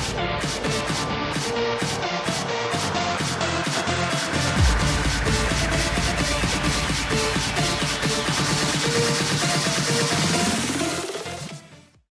We'll be right back.